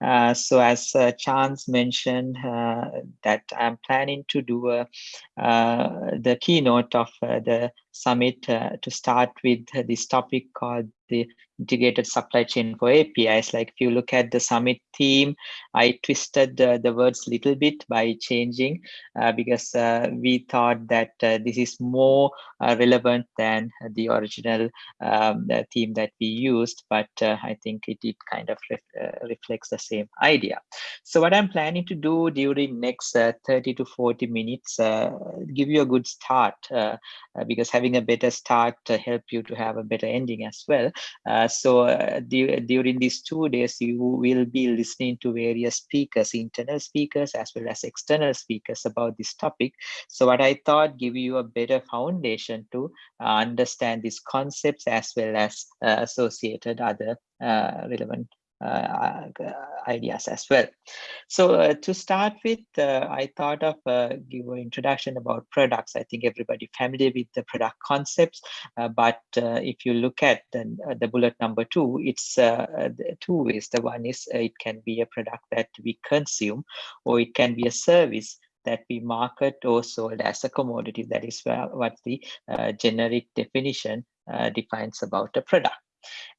Uh, so as uh, Chance mentioned uh, that I'm planning to do uh, the keynote of uh, the summit to start with this topic called the integrated supply chain for APIs. Like if you look at the summit theme, I twisted the, the words a little bit by changing uh, because uh, we thought that uh, this is more uh, relevant than the original um, the theme that we used, but uh, I think it, it kind of ref, uh, reflects the same idea. So what I'm planning to do during next 30 to 40 minutes, give you a good start because having a better start to help you to have a better ending as well. Uh, so uh, during these two days, you will be listening to various speakers, internal speakers as well as external speakers about this topic. So what I thought give you a better foundation to uh, understand these concepts as well as associated other relevant uh, uh, Uh, uh, ideas as well. So uh, to start with, uh, I thought of give an introduction about products. I think everybody familiar with the product concepts, but if you look at the, the bullet number two, it's two ways. The one is it can be a product that we consume, or it can be a service that we market or sold as a commodity. That is what the uh, generic definition uh, defines about a product.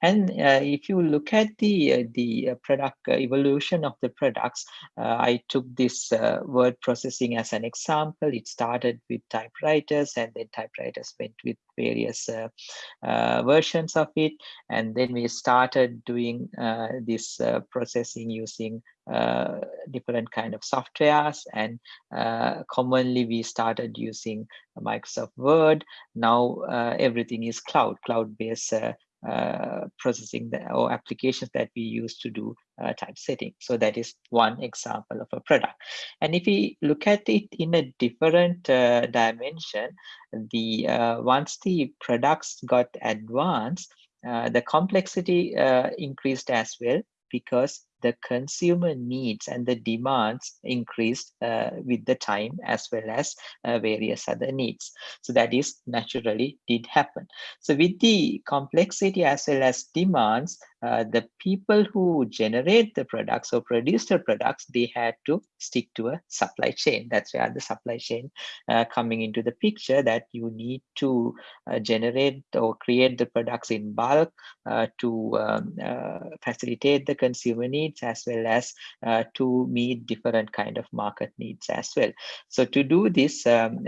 And uh, if you look at the uh, the uh, product uh, evolution of the products, uh, I took this uh, word processing as an example. It started with typewriters, and then typewriters went with various versions of it, and then we started doing this processing using uh, different kind of softwares and uh, commonly we started using Microsoft Word. Now uh, everything is cloud, cloud-based uh, processing the, or applications that we use to do uh, typesetting. So that is one example of a product. And if we look at it in a different uh, dimension, the uh, once the products got advanced, uh, the complexity uh, increased as well because the consumer needs and the demands increased uh, with the time as well as uh, various other needs. So that is naturally did happen. So with the complexity as well as demands, uh, the people who generate the products or produce the products, they had to stick to a supply chain. That's where the supply chain uh, coming into the picture that you need to uh, generate or create the products in bulk uh, to um, uh, facilitate the consumer needs as well as to meet different kind of market needs as well. So to do this, um,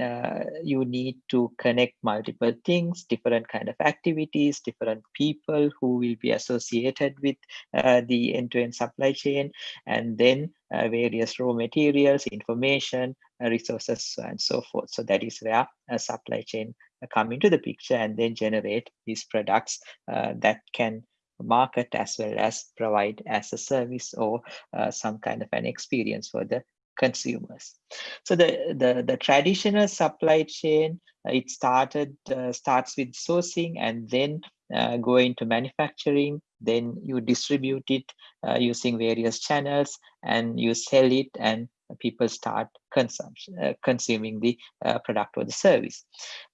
you need to connect multiple things, different kind of activities, different people who will be associated associated with uh, the end-to-end -end supply chain, and then uh, various raw materials, information, uh, resources, and so forth. So that is where a supply chain come into the picture and then generate these products that can market as well as provide as a service or uh, some kind of an experience for the consumers. So the, the, the traditional supply chain, it started, uh, starts with sourcing and then uh, go into manufacturing, then you distribute it uh, using various channels and you sell it and people start uh, consuming the uh, product or the service.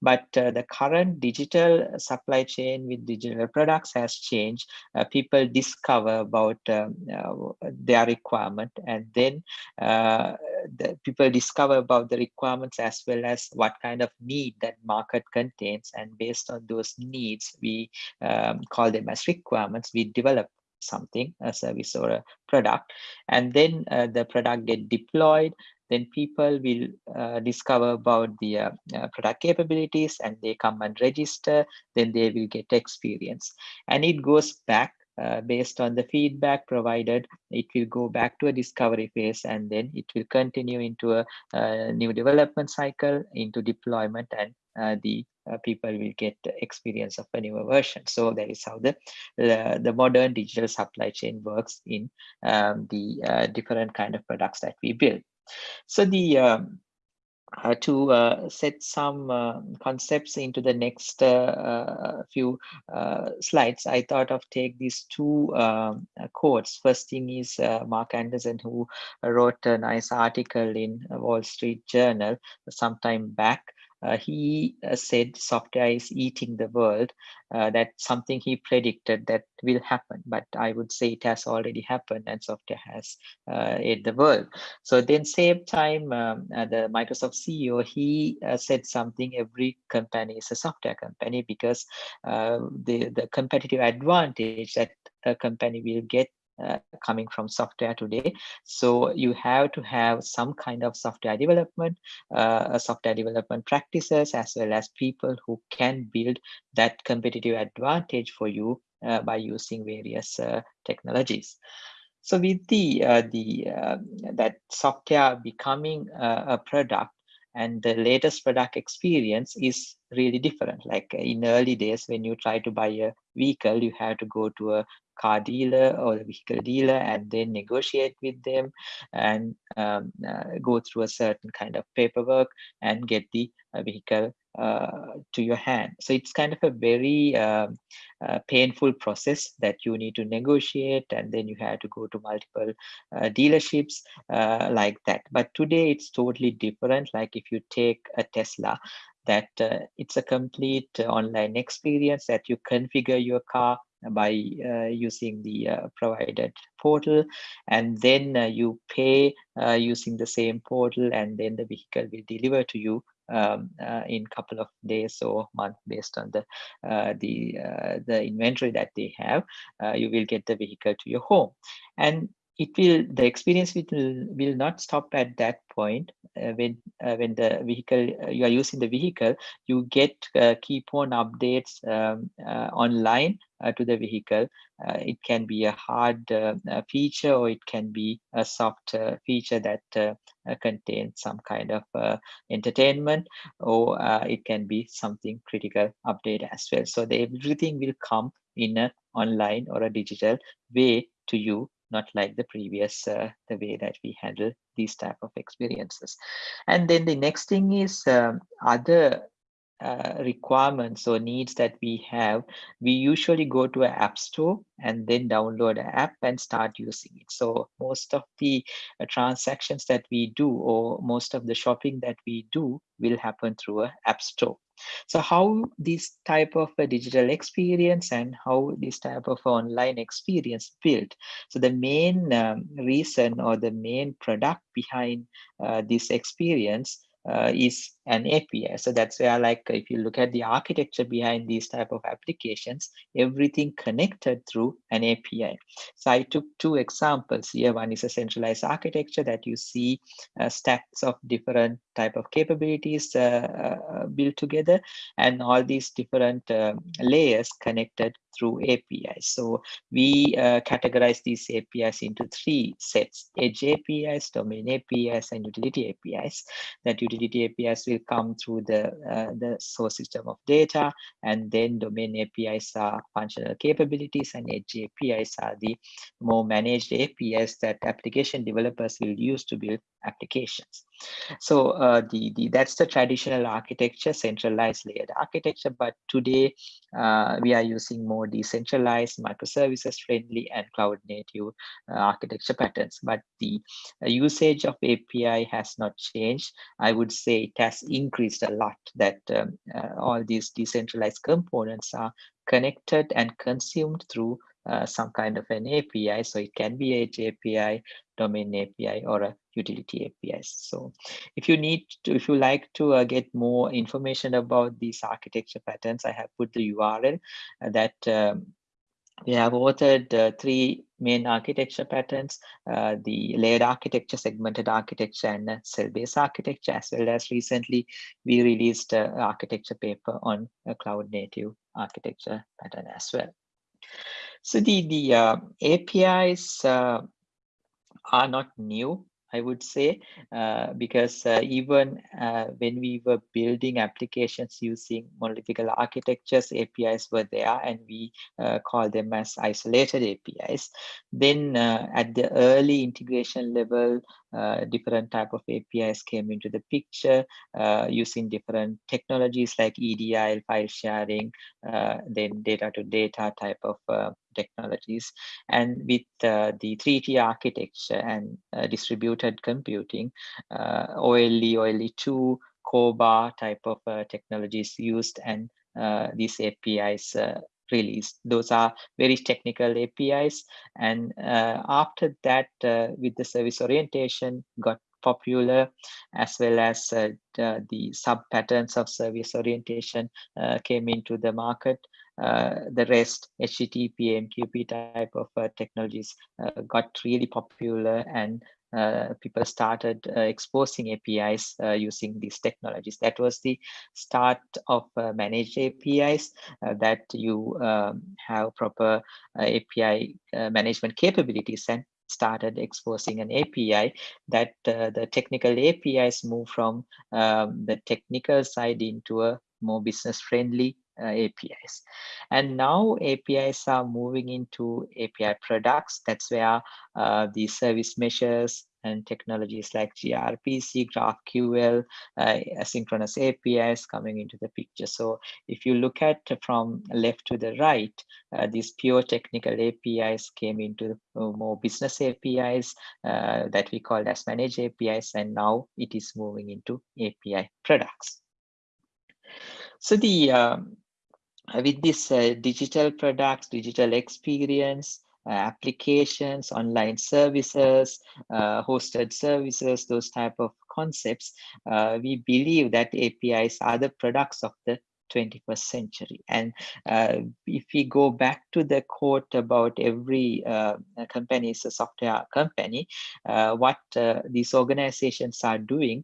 But uh, the current digital supply chain with digital products has changed. Uh, people discover about um, uh, their requirement and then uh, the people discover about the requirements as well as what kind of need that market contains. And based on those needs, we um, call them as requirements. We develop something a service or a product and then uh, the product get deployed then people will uh, discover about the uh, uh, product capabilities and they come and register then they will get experience. And it goes back uh, based on the feedback provided, it will go back to a discovery phase and then it will continue into a, a new development cycle, into deployment and uh, the uh, people will get experience of a newer version. So that is how the, the, modern digital supply chain works in um, the uh, different kind of products that we build. So the um, uh, to uh, set some uh, concepts into the next uh, few slides, I thought of take these two um, quotes. First thing is Marc Andreessen, who wrote a nice article in Wall Street Journal some time back uh, he uh, said software is eating the world. Uh, that's something he predicted that will happen, but I would say it has already happened and software has uh, ate the world. So then same time, um, uh, the Microsoft CEO, he uh, said something, every company is a software company because the, the competitive advantage that a company will get uh, coming from software today. So you have to have some kind of software development, uh, software development practices, as well as people who can build that competitive advantage for you uh, by using various uh, technologies. So with the uh, the um, that software becoming a product and the latest product experience is really different like in early days when you try to buy a vehicle you have to go to a car dealer or a vehicle dealer and then negotiate with them and um, uh, go through a certain kind of paperwork and get the uh, vehicle uh, to your hand. So it's kind of a very um, uh, painful process that you need to negotiate and then you have to go to multiple uh, dealerships uh, like that. But today it's totally different. Like if you take a Tesla, that uh, it's a complete online experience that you configure your car by uh, using the uh, provided portal. And then uh, you pay using the same portal and then the vehicle will deliver to you um, uh, in couple of days or month based on the uh, the uh, the inventory that they have. You will get the vehicle to your home. And it will the experience will will not stop at that point uh, when uh, when the vehicle uh, you are using the vehicle you get keep on updates um, online uh, to the vehicle. Uh, it can be a hard uh, feature or it can be a soft feature that contains some kind of entertainment or it can be something critical update as well. So the, everything will come in an online or a digital way to you not like the previous uh, the way that we handle these type of experiences. And then the next thing is um, other uh, requirements or needs that we have, we usually go to an app store and then download an app and start using it. So most of the uh, transactions that we do or most of the shopping that we do will happen through an app store. So how this type of a digital experience and how this type of online experience built. So the main um, reason or the main product behind uh, this experience uh, is an API. So that's where like if you look at the architecture behind these type of applications, everything connected through an API. So I took two examples here. One is a centralized architecture that you see uh, stacks of different type of capabilities uh, uh built together and all these different um, layers connected through APIs. So we uh, categorize these APIs into three sets, edge APIs, domain APIs, and utility APIs. That utility APIs will come through the, uh, the source system of data, and then domain APIs are functional capabilities, and edge APIs are the more managed APIs that application developers will use to build applications. So uh, the, the that's the traditional architecture, centralized layered architecture. But today uh, we are using more decentralized, microservices friendly, and cloud native uh, architecture patterns. But the uh, usage of API has not changed. I would say it has increased a lot. That um, uh, all these decentralized components are connected and consumed through uh, some kind of an API. So it can be Edge API, domain API, or a utility APIs. So if you need to, if you like to uh, get more information about these architecture patterns, I have put the URL uh, that um, we have authored uh, three main architecture patterns, uh, the layered architecture, segmented architecture, and cell-based architecture, as well as recently we released an architecture paper on a cloud native architecture pattern as well. So the, the uh, APIs uh, are not new, I would say, uh, because uh, even uh, when we were building applications using monolithic architectures, APIs were there and we uh, call them as isolated APIs. Then at the early integration level, uh, different type of APIs came into the picture uh, using different technologies like EDI, file sharing, uh, then data to data type of technologies. And with uh, the 3T architecture and distributed computing, OLE, OLE2, CORBA type of technologies used and these APIs released. Those are very technical APIs. And uh, after that, uh, with the service orientation got popular as well as uh, the, the sub patterns of service orientation uh, came into the market. Uh, the rest HTTP, MQP type of uh, technologies got really popular and uh, people started uh, exposing APIs uh, using these technologies. That was the start of uh, managed APIs uh, that you um, have proper API management capabilities and started exposing an API that the technical APIs move from um, the technical side into a more business friendly uh, APIs. And now APIs are moving into API products. That's where uh, the service meshes and technologies like gRPC, GraphQL, uh, asynchronous APIs coming into the picture. So if you look at from left to the right, uh, these pure technical APIs came into uh, more business APIs uh, that we call as managed APIs, and now it is moving into API products. So the um, uh, with this uh, digital products, digital experience, uh, applications, online services, uh, hosted services, those type of concepts, uh, we believe that APIs are the products of the 21st century. And uh, if we go back to the quote about every company is a software company, what these organizations are doing,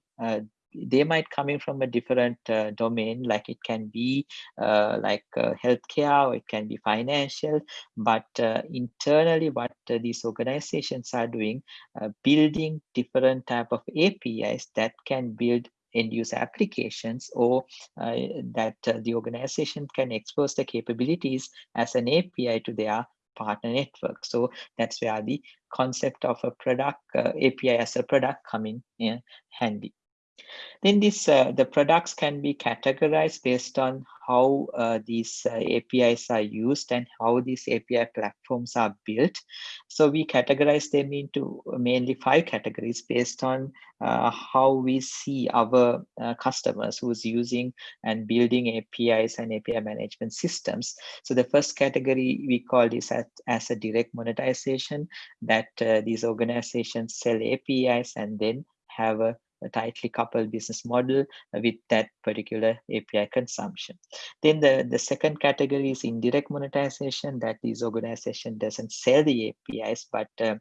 they might coming from a different uh, domain like it can be uh, like uh, healthcare or it can be financial but uh, internally what uh, these organizations are doing uh, building different type of apis that can build end user applications or that the organization can expose the capabilities as an api to their partner network. So that's where the concept of a product api as a product coming in handy then this uh, the products can be categorized based on how uh, these uh, APIs are used and how these API platforms are built. So we categorize them into mainly five categories based on uh, how we see our uh, customers who's using and building APIs and API management systems. So the first category we call this as, as a direct monetization that uh, these organizations sell APIs and then have a a tightly coupled business model with that particular API consumption. Then the, the second category is indirect monetization that these organization doesn't sell the APIs, but uh,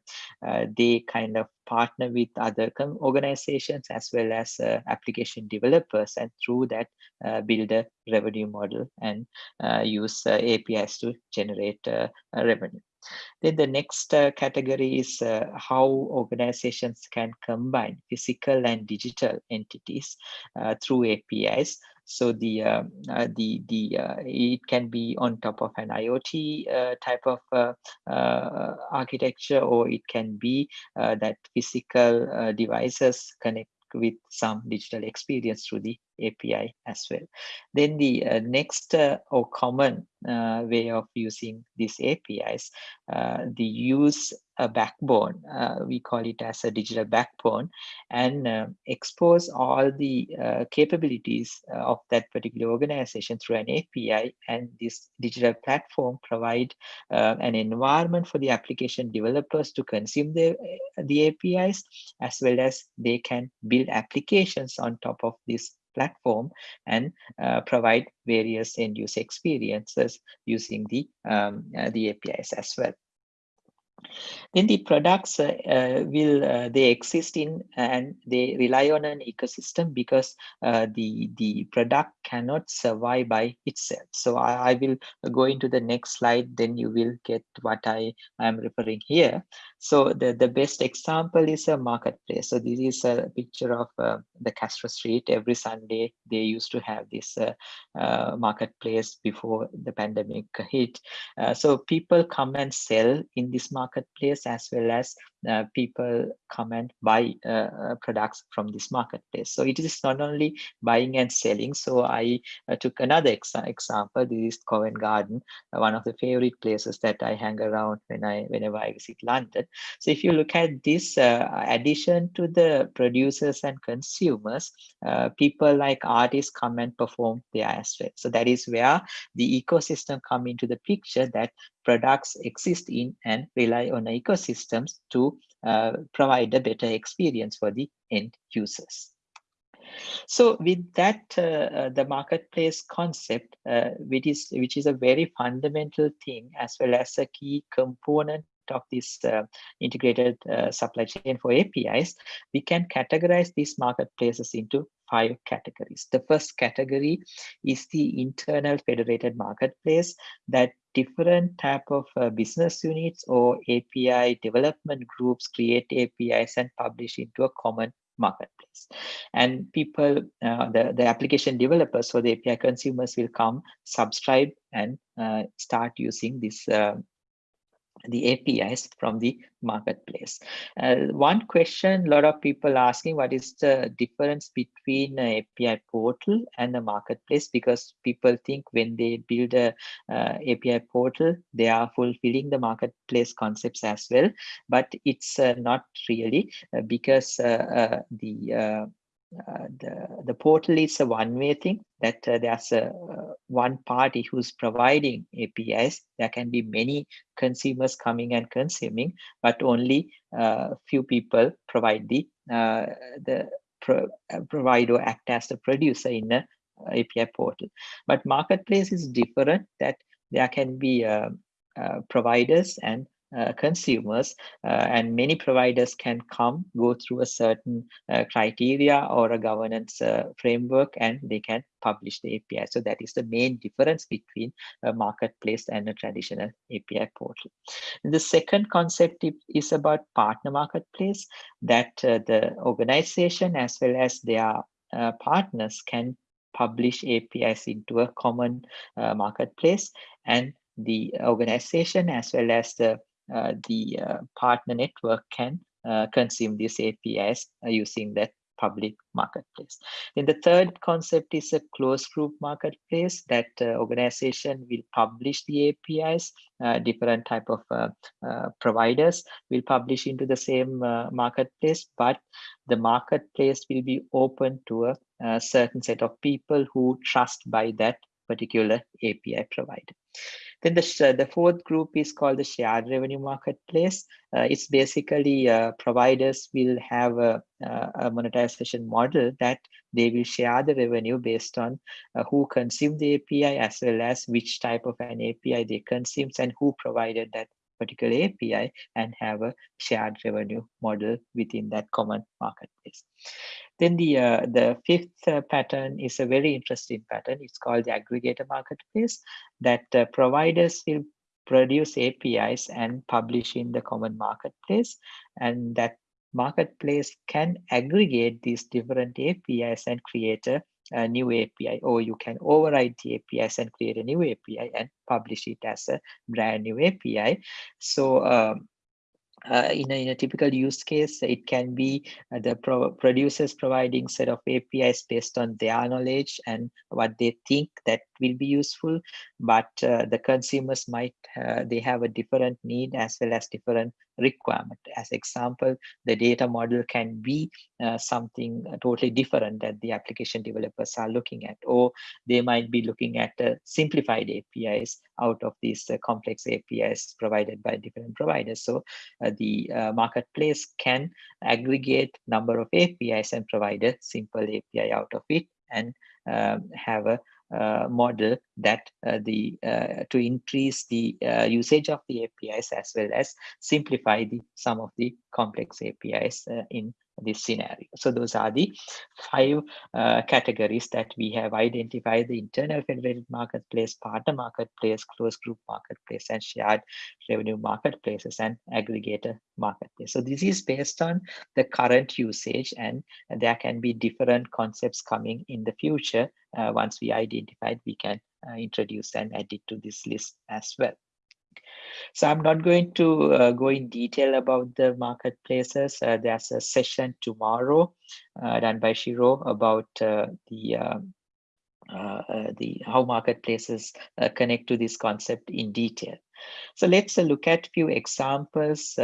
uh, they kind of partner with other organizations as well as uh, application developers and through that uh, build a revenue model and uh, use uh, APIs to generate revenue. Then the next uh, category is uh, how organizations can combine physical and digital entities uh, through APIs. So the uh, uh, the the uh, it can be on top of an IoT type of architecture, or it can be that physical devices connect with some digital experience through the API as well. Then the uh, next uh, or common uh, way of using these APIs, uh, the use a backbone, uh, we call it as a digital backbone, and uh, expose all the capabilities of that particular organization through an API. And this digital platform provide an environment for the application developers to consume the, the APIs, as well as they can build applications on top of this platform and uh, provide various end user experiences using the, um, uh, the APIs as well. Then the products uh, uh, will uh, they exist in and they rely on an ecosystem because uh, the the product cannot survive by itself. So I, I, will go into the next slide. Then you will get what I am referring here. So the the best example is a marketplace. So this is a picture of uh, the Castro Street. Every Sunday they used to have this uh, marketplace before the pandemic hit. so people come and sell in this market marketplace as well as uh, people come and buy uh, uh, products from this marketplace. So it is not only buying and selling. So I uh, took another ex example. This is Covent Garden, uh, one of the favorite places that I hang around when I whenever I visit London. So if you look at this uh, addition to the producers and consumers, people like artists come and perform there as well. So that is where the ecosystem come into the picture that products exist in and rely on ecosystems to uh, provide a better experience for the end users. So with that, uh, uh, the marketplace concept, uh, which is which is a very fundamental thing as well as a key component of this uh, integrated uh, supply chain for APIs, we can categorize these marketplaces into five categories. The first category is the internal federated marketplace that different type of uh, business units or API development groups create APIs and publish into a common marketplace. And people, uh, the, the application developers or the API consumers will come, subscribe and uh, start using this uh, the APIs from the marketplace. Uh, one question a lot of people asking what is the difference between API portal and a marketplace because people think when they build a uh, API portal they are fulfilling the marketplace concepts as well but it's uh, not really uh, because uh, uh, the uh, the, the portal is a one-way thing that uh, there's a uh, one party who's providing APIs. There can be many consumers coming and consuming, but only a uh, few people provide the uh, the pro provide or act as the producer in a API portal. But marketplace is different that there can be providers and consumers uh, and many providers can come go through a certain uh, criteria or a governance uh, framework and they can publish the API. So that is the main difference between a marketplace and a traditional API portal. The second concept is about partner marketplace that uh, the organization as well as their uh, partners can publish APIs into a common marketplace and the organization as well as the uh, the uh, partner network can uh, consume these APIs using that public marketplace. Then the third concept is a closed group marketplace that uh, organization will publish the APIs, uh, different type of uh, providers will publish into the same marketplace, but the marketplace will be open to a, a certain set of people who trust by that particular API provider. Then the, the fourth group is called the shared revenue marketplace. Uh, it's basically uh, providers will have a, a, monetization model that they will share the revenue based on uh, who consumed the API as well as which type of an API they consumed and who provided that particular API and have a shared revenue model within that common marketplace. Then the uh, the fifth uh, pattern is a very interesting pattern. It's called the aggregator marketplace that uh, providers will produce APIs and publish in the common marketplace and that marketplace can aggregate these different APIs and create a, a, new API or you can override the APIs and create a new API and publish it as a brand new API. So um, uh, in, a, in a typical use case, it can be uh, the pro producers providing set of APIs based on their knowledge and what they think that will be useful. But uh, the consumers might, uh, they have a different need as well as different requirement. As example, the data model can be uh, something totally different that the application developers are looking at, or they might be looking at uh, simplified APIs out of these uh, complex APIs provided by different providers. So uh, the uh, marketplace can aggregate number of APIs and provide a simple API out of it and have a uh, model that uh, the uh, to increase the usage of the APIs as well as simplify the some of the complex APIs in this scenario. So those are the five uh, categories that we have identified, the internal federated marketplace, partner marketplace, closed group marketplace, and shared revenue marketplaces and aggregator marketplace. So this is based on the current usage and there can be different concepts coming in the future. Uh, once we identified, we can uh, introduce and add it to this list as well. So I'm not going to uh, go in detail about the marketplaces. Uh, there's a session tomorrow uh, done by Shiro about uh, the uh, uh, the how marketplaces connect to this concept in detail. So let's look at few examples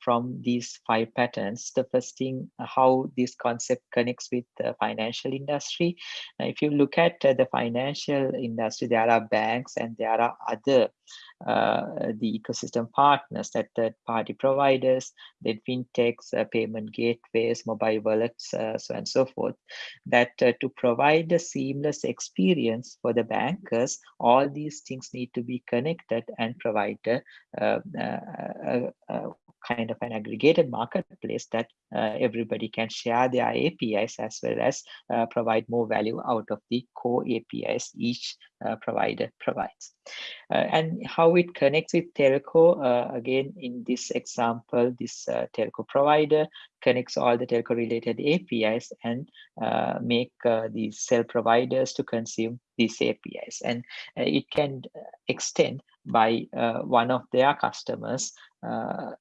from these five patterns. The first thing, how this concept connects with the financial industry. if you look at the financial industry, there are banks and there are other the ecosystem partners, that third party providers, then fintechs, uh, payment gateways, mobile wallets, uh, so and so forth, that uh, to provide a seamless experience for the bankers, all these things need to be connected and provide uh, kind of an aggregated marketplace that uh, everybody can share their APIs as well as uh, provide more value out of the core APIs each uh, provider provides. Uh, and how it connects with telco, uh, again, in this example, this uh, telco provider connects all the telco related APIs and make these cell providers to consume these APIs. And it can extend by one of their customers uh,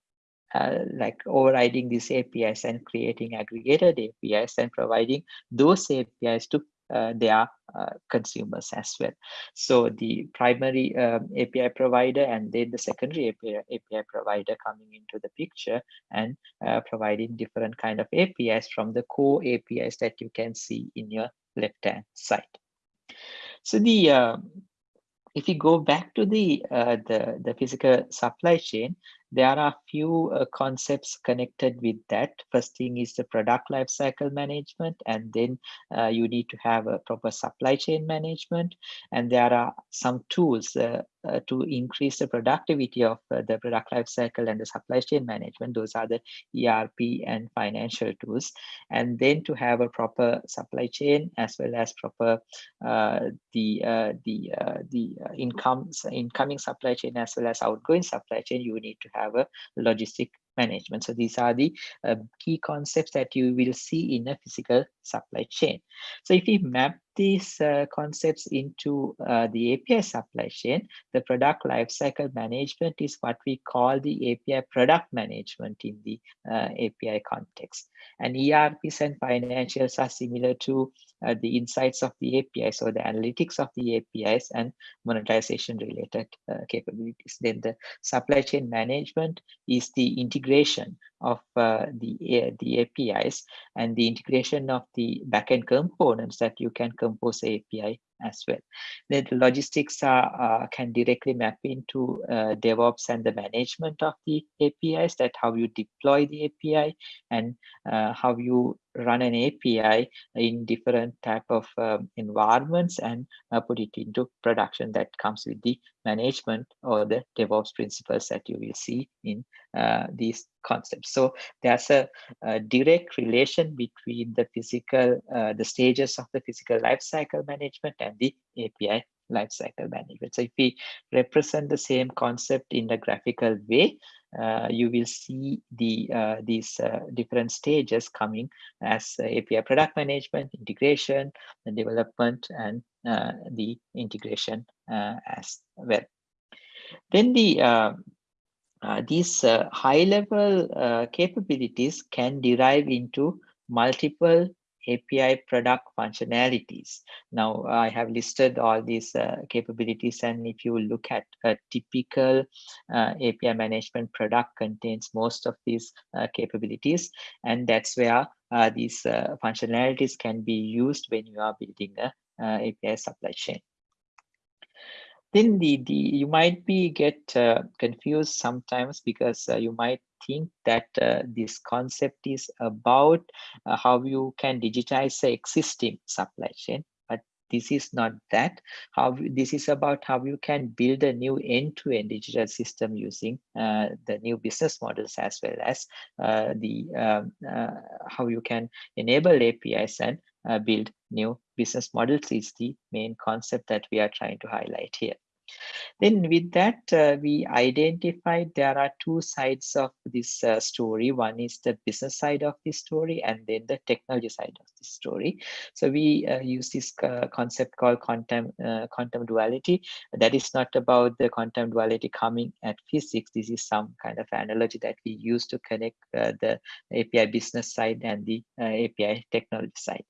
like overriding these APIs and creating aggregated APIs and providing those APIs to uh, their uh, consumers as well. So the primary um, API provider and then the secondary API, API provider coming into the picture and uh, providing different kind of APIs from the core APIs that you can see in your left-hand side. So the uh, if you go back to the uh, the the physical supply chain, there are a few uh, concepts connected with that. First thing is the product lifecycle management, and then uh, you need to have a proper supply chain management. And there are some tools uh, uh to increase the productivity of uh, the product lifecycle and the supply chain management. Those are the ERP and financial tools. And then to have a proper supply chain as well as proper uh, the the the income incoming supply chain as well as outgoing supply chain, you need to have have a logistic management. So these are the uh, key concepts that you will see in a physical supply chain. So if we map these uh, concepts into uh, the API supply chain, the product lifecycle management is what we call the API product management in the uh, API context. And ERPs and financials are similar to uh, the insights of the APIs or the analytics of the APIs and monetization related uh, capabilities. Then the supply chain management is the integration of uh, the, the APIs and the integration of the backend components that you can compose API as well. The logistics are, uh, can directly map into uh, DevOps and the management of the APIs, that how you deploy the API and uh, how you run an API in different type of um, environments and uh, put it into production that comes with the management or the DevOps principles that you will see in uh, these concepts. So there's a, a, direct relation between the physical, uh, the stages of the physical lifecycle management and the API lifecycle management. So if we represent the same concept in the graphical way, uh, you will see the uh, these uh, different stages coming as API product management, integration, the development, and uh, the integration uh, as well. Then the uh, these high level capabilities can derive into multiple API product functionalities. Now I have listed all these uh, capabilities and if you look at a typical uh, API management product contains most of these uh, capabilities and that's where uh, these uh, functionalities can be used when you are building a uh, API supply chain then the, the you might be get uh, confused sometimes because uh, you might think that uh, this concept is about uh, how you can digitize the existing supply chain but this is not that. How this is about how you can build a new end-to-end -end digital system using uh, the new business models as well as uh, the um, how you can enable apis and build new business models is the main concept that we are trying to highlight here Then with that, uh, we identified there are two sides of this uh, story. One is the business side of this story and then the technology side of this story. So we uh, use this uh, concept called quantum, uh, quantum duality. That is not about the quantum duality coming at physics. This is some kind of analogy that we use to connect uh, the API business side and the API technology side.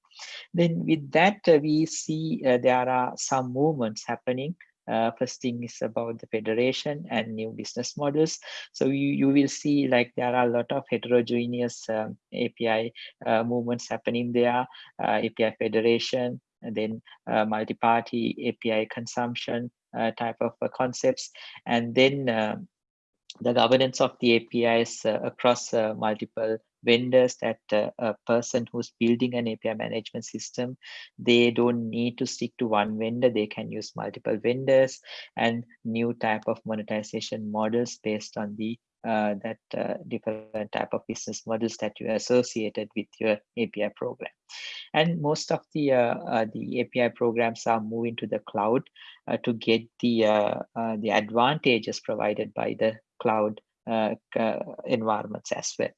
Then with that, we see there are some movements happening uh, first thing is about the federation and new business models. So you, you will see like there are a lot of heterogeneous um, API uh, movements happening there, uh, API federation, and then uh, multi-party API consumption uh, type of uh, concepts, and then the governance of the APIs across multiple vendors that uh, a person who's building an API management system, they don't need to stick to one vendor. They can use multiple vendors and new type of monetization models based on the uh, that uh, different type of business models that you associated with your API program. And most of the uh, uh the API programs are moving to the cloud uh, to get the uh, the advantages provided by the cloud environments as well.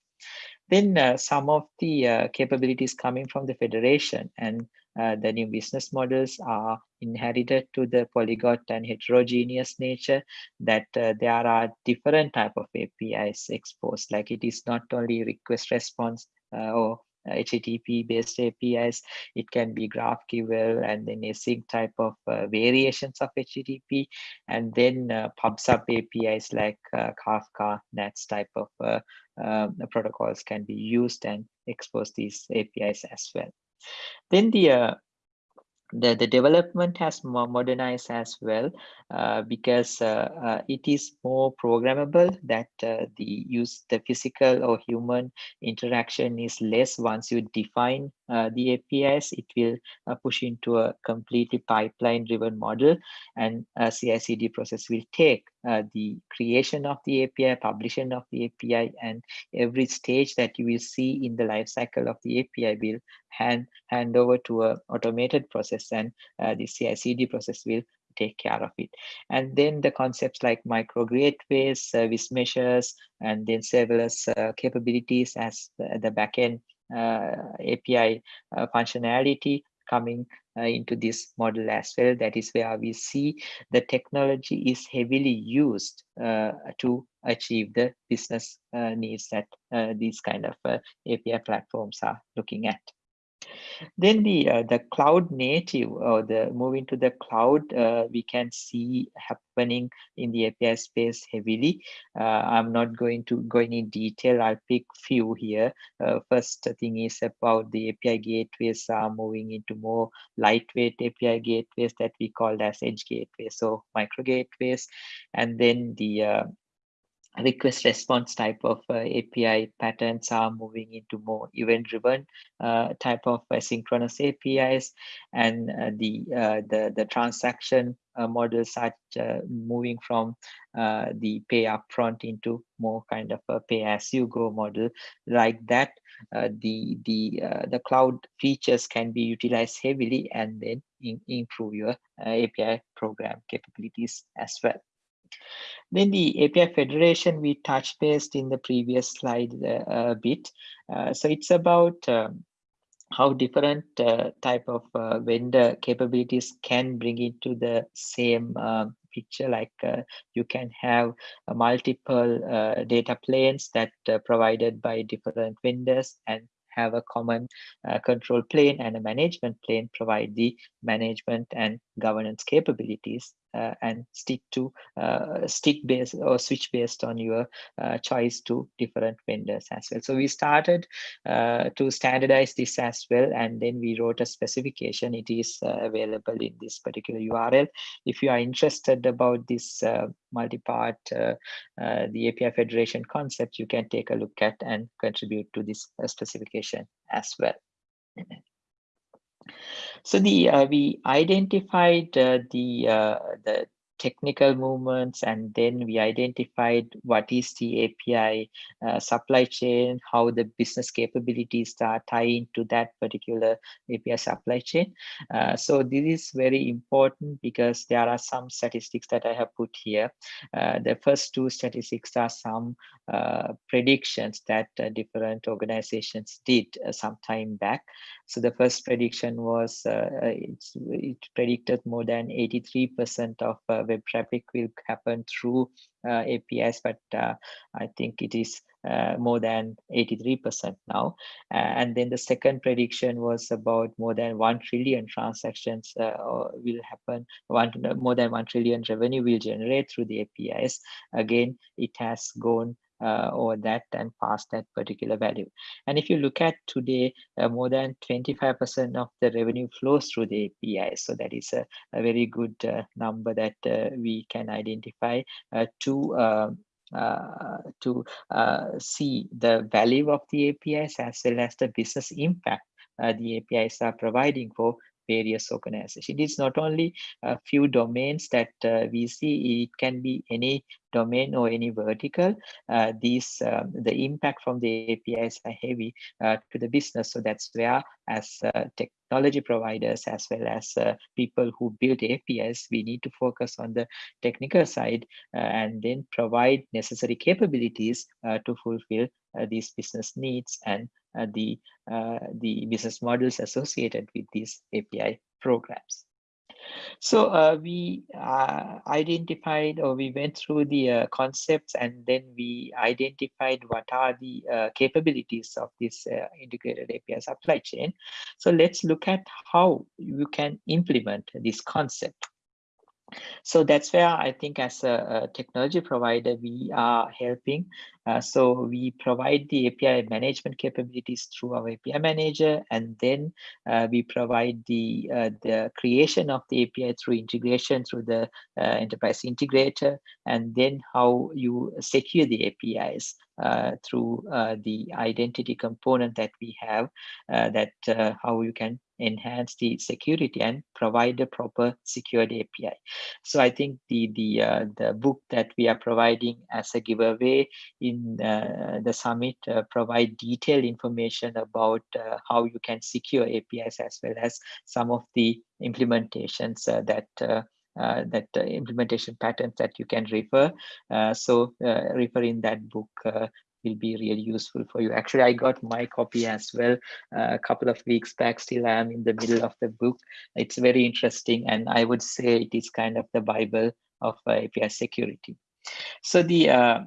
Then uh, some of the uh, capabilities coming from the federation and uh, the new business models are inherited to the polyglot and heterogeneous nature that uh, there are different type of APIs exposed. Like it is not only request response uh, or HTTP based APIs. It can be GraphQL and then async type of uh, variations of HTTP and then uh, PubSub APIs like uh, Kafka, NATS type of uh, um, protocols can be used and expose these APIs as well. Then the uh, the, the development has modernized as well uh, because uh, uh, it is more programmable that uh, the use the physical or human interaction is less. Once you define uh, the APIs it will uh, push into a completely pipeline driven model and a CI/CD process will take the creation of the API publishing of the API and every stage that you will see in the life cycle of the API will hand hand over to a automated process and uh, the CI/CD process will take care of it. And then the concepts like micro gateways, service meshes, and then serverless uh, capabilities as the, the backend uh, API uh, functionality coming uh, into this model as well. That is where we see the technology is heavily used uh, to achieve the business uh, needs that these kind of API platforms are looking at. Then the uh, the cloud native or the moving to the cloud, uh, we can see happening in the API space heavily. Uh, I'm not going to go in detail. I'll pick few here. Uh, first thing is about the API gateways are moving into more lightweight API gateways that we call as edge gateways, so micro gateways, and then the uh, request response type of uh, API patterns are moving into more event driven uh, type of asynchronous APIs and uh, the, uh, the the transaction uh, models are uh, moving from the pay upfront into more kind of a pay as you go model like that the the the cloud features can be utilized heavily and then in, improve your API program capabilities as well. Then the API Federation, we touched based in the previous slide uh, a bit. Uh, so it's about um, how different uh, type of uh, vendor capabilities can bring into the same uh, picture like uh, you can have multiple data planes that provided by different vendors and have a common uh, control plane and a management plane provide the management and governance capabilities uh, and stick to uh, stick based or switch based on your uh, choice to different vendors as well. So we started uh, to standardize this as well and then we wrote a specification. It is uh, available in this particular URL. If you are interested about this multi-part, the API Federation concept, you can take a look at and contribute to this specification as well. So the uh, we identified uh, the uh, the technical movements and then we identified what is the API uh, supply chain, how the business capabilities are tied to that particular API supply chain. Uh, so this is very important because there are some statistics that I have put here. Uh, the first two statistics are some uh, predictions that uh, different organizations did uh, some time back. So the first prediction was it predicted more than 83% of web traffic will happen through APIs, but I think it is uh, more than 83% now. Uh, and then the second prediction was about more than 1 trillion transactions uh, will happen, one, more than 1 trillion revenue will generate through the APIs. Again, it has gone uh, or that and past that particular value. And if you look at today, uh, more than 25% of the revenue flows through the API. So that is a, a very good uh, number that we can identify to um, uh, to uh, see the value of the APIs as well as the business impact uh, the APIs are providing for various organizations. It is not only a few domains that uh, we see, it can be any domain or any vertical. Uh, these um, The impact from the APIs are heavy uh, to the business. So that's where as uh, technology providers, as well as uh, people who build APIs, we need to focus on the technical side uh, and then provide necessary capabilities to fulfill these business needs and uh, the, uh, the business models associated with these API programs. So uh, we uh, identified or we went through the uh, concepts and then we identified what are the uh, capabilities of this integrated API supply chain. So let's look at how you can implement this concept. So that's where I think as a, a technology provider, we are helping. Uh, so we provide the API management capabilities through our API manager, and then uh, we provide the uh, the creation of the API through integration through the uh, enterprise integrator, and then how you secure the APIs through uh, the identity component that we have, that how you can enhance the security and provide a proper secured API. So I think the the the book that we are providing as a giveaway in uh, the summit uh, provide detailed information about uh, how you can secure APIs as well as some of the implementations that uh, that uh, implementation patterns that you can refer. Uh, so refer in that book will be really useful for you. Actually, I got my copy as well a couple of weeks back. Still, I am in the middle of the book. It's very interesting, and I would say it is kind of the Bible of API security. So the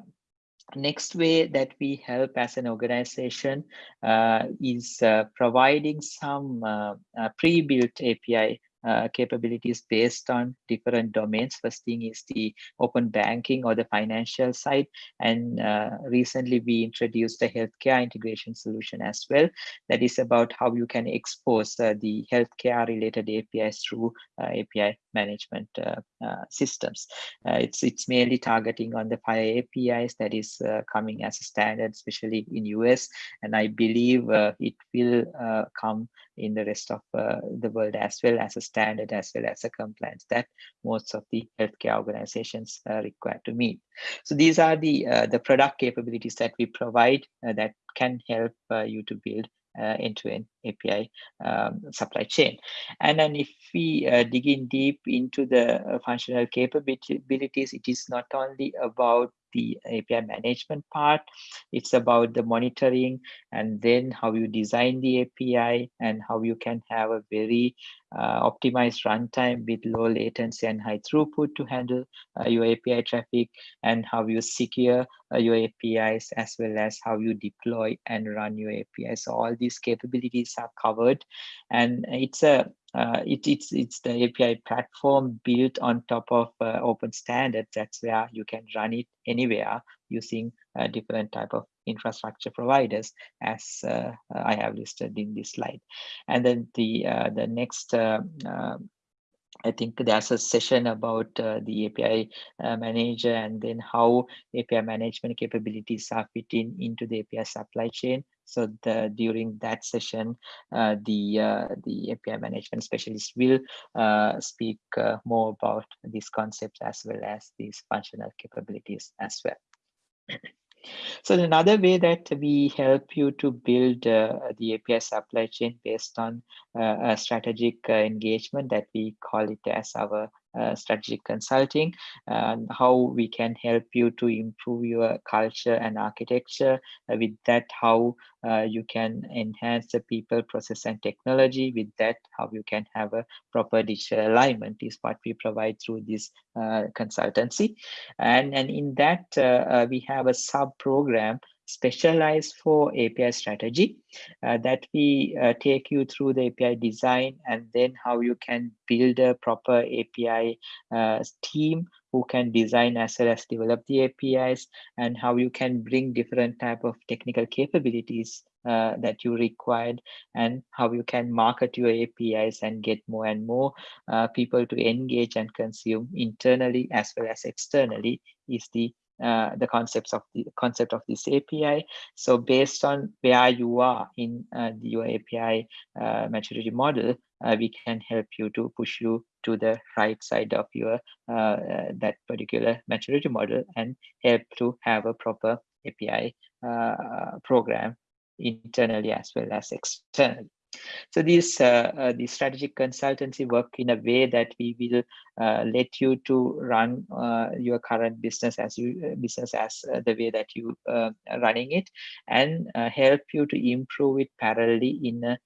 next way that we help as an organization uh, is uh, providing some uh, uh pre-built API uh, capabilities based on different domains. First thing is the open banking or the financial side. And uh, recently we introduced a healthcare integration solution as well. That is about how you can expose uh, the healthcare related APIs through uh, API management uh, systems. it's, it's mainly targeting on the FHIR APIs that is coming as a standard, especially in US. And I believe it will come in the rest of the world as well as a standard as well as a compliance that most of the healthcare organizations are required to meet. So these are the uh, the product capabilities that we provide uh, that can help uh, you to build uh, end-to-end API um, supply chain. And then if we uh, dig in deep into the uh, functional capabilities, it is not only about the API management part. It's about the monitoring and then how you design the API and how you can have a very uh, optimized runtime with low latency and high throughput to handle uh, your API traffic and how you secure uh, your APIs as well as how you deploy and run your APIs. So all these capabilities are covered and it's a uh, it, it's it's the API platform built on top of uh, open standards. That's where you can run it anywhere using uh, different type of infrastructure providers, as uh, I have listed in this slide. And then the uh, the next. Uh, I think there's a session about the API manager and then how API management capabilities are fitting into the API supply chain. So the, during that session, uh, the uh, the API management specialist will uh, speak uh, more about these concepts as well as these functional capabilities as well. So another way that we help you to build uh, the API supply chain based on uh, a strategic uh, engagement that we call it as our strategic consulting and how we can help you to improve your culture and architecture. Uh, with that how uh, you can enhance the people process and technology. With that how you can have a proper digital alignment is what we provide through this uh, consultancy. And and in that uh, uh, we have a sub program specialized for API strategy uh, that we uh, take you through the API design and then how you can build a proper API uh, team who can design as well as develop the APIs and how you can bring different type of technical capabilities uh, that you required and how you can market your APIs and get more and more uh, people to engage and consume internally as well as externally is the uh, the concepts of the concept of this API. So based on where you are in uh, your API uh, maturity model, uh, we can help you to push you to the right side of your uh, that particular maturity model and help to have a proper API program internally as well as externally. So this uh, uh, the strategic consultancy work in a way that we will uh, let you to run uh, your current business as you uh, business as uh, the way that you are running it, and help you to improve it parallelly in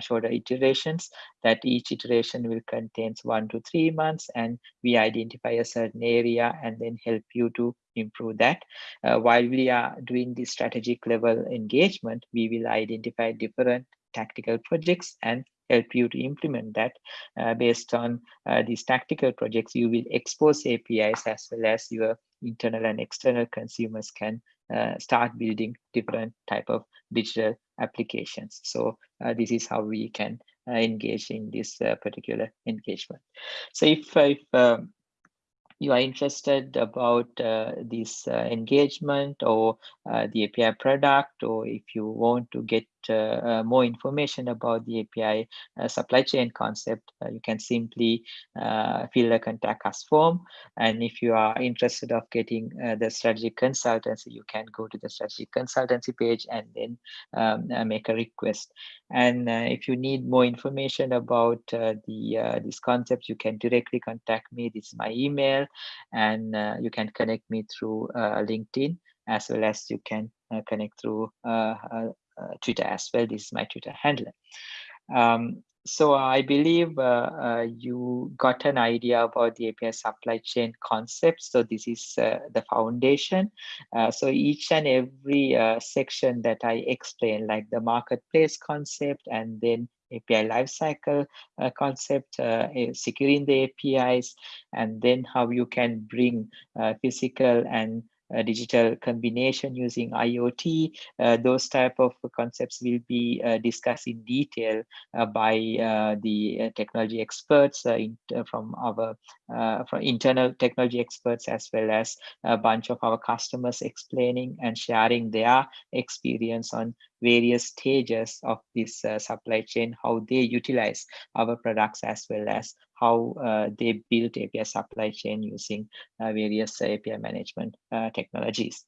shorter iterations that each iteration will contains one to three months and we identify a certain area and then help you to improve that. Uh, while we are doing the strategic level engagement we will identify different tactical projects and help you to implement that. Uh, based on uh, these tactical projects you will expose apis as well as your internal and external consumers can uh, start building different type of digital applications. So uh, this is how we can uh, engage in this uh, particular engagement. So if if um, you are interested about uh, this uh, engagement or uh, the API product, or if you want to get Uh, uh, more information about the API uh, supply chain concept, uh, you can simply fill a contact us form. And if you are interested of getting the strategic consultancy, you can go to the strategic consultancy page and then um, make a request. And if you need more information about the this concept, you can directly contact me. This is my email and uh, you can connect me through uh, LinkedIn as well as you can uh, connect through Twitter as well. This is my Twitter handle. Um, so I believe uh, uh, you got an idea about the API supply chain concept. So this is uh, the foundation. so each and every section that I explain, like the marketplace concept and then API lifecycle uh, concept, uh, securing the APIs, and then how you can bring uh, physical and uh, digital combination using IoT. Uh, those type of concepts will be uh, discussed in detail uh, by the technology experts in, from our from internal technology experts as well as a bunch of our customers explaining and sharing their experience on various stages of this uh, supply chain, how they utilize our products as well as how uh, they build API supply chain using uh, various API management uh, technologies.